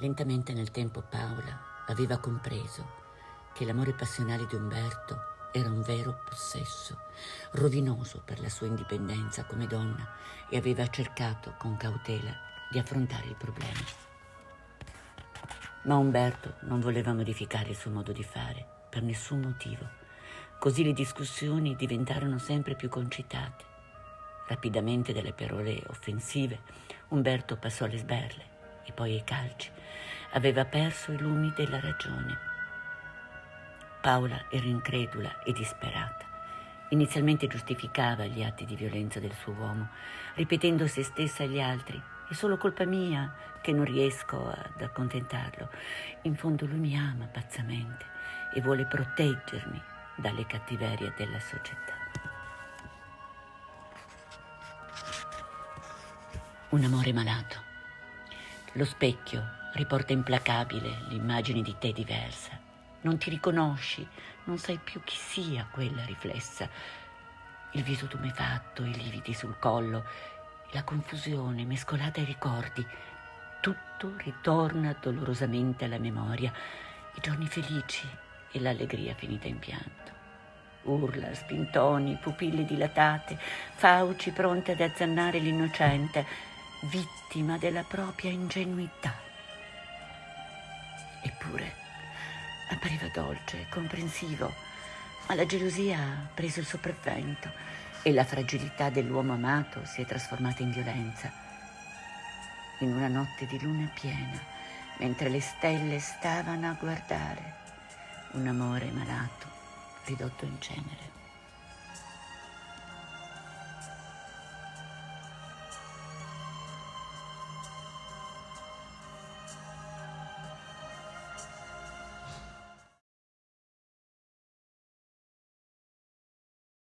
Lentamente nel tempo Paola aveva compreso che l'amore passionale di Umberto era un vero possesso, rovinoso per la sua indipendenza come donna e aveva cercato con cautela di affrontare il problema. Ma Umberto non voleva modificare il suo modo di fare per nessun motivo. Così le discussioni diventarono sempre più concitate. Rapidamente dalle parole offensive, Umberto passò alle sberle e poi ai calci. Aveva perso i lumi della ragione. Paola era incredula e disperata. Inizialmente giustificava gli atti di violenza del suo uomo, ripetendo se stessa agli altri è solo colpa mia che non riesco ad accontentarlo. In fondo lui mi ama pazzamente e vuole proteggermi dalle cattiverie della società. Un amore malato. Lo specchio riporta implacabile l'immagine di te diversa. Non ti riconosci, non sai più chi sia quella riflessa. Il viso tumefatto, i lividi sul collo, la confusione mescolata ai ricordi. Tutto ritorna dolorosamente alla memoria, i giorni felici e l'allegria finita in pianto. Urla, spintoni, pupille dilatate, fauci pronte ad azzannare l'innocente, vittima della propria ingenuità. Eppure appariva dolce, comprensivo, ma la gelosia ha preso il sopravvento e la fragilità dell'uomo amato si è trasformata in violenza. In una notte di luna piena, mentre le stelle stavano a guardare, un amore malato ridotto in cenere.